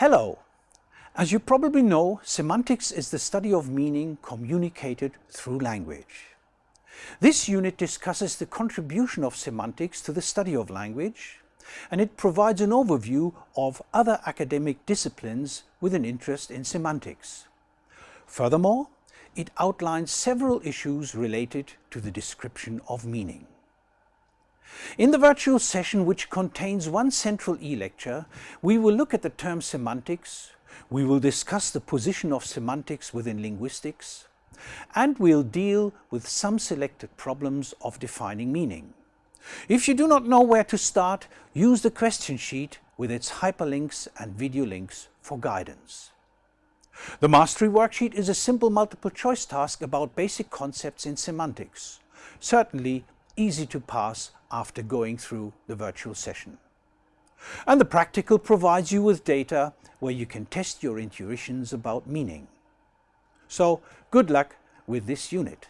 Hello! As you probably know, semantics is the study of meaning communicated through language. This unit discusses the contribution of semantics to the study of language and it provides an overview of other academic disciplines with an interest in semantics. Furthermore, it outlines several issues related to the description of meaning. In the virtual session, which contains one central e-lecture, we will look at the term semantics, we will discuss the position of semantics within linguistics, and we'll deal with some selected problems of defining meaning. If you do not know where to start, use the question sheet with its hyperlinks and video links for guidance. The Mastery Worksheet is a simple multiple choice task about basic concepts in semantics, certainly easy to pass after going through the virtual session. And the practical provides you with data where you can test your intuitions about meaning. So good luck with this unit.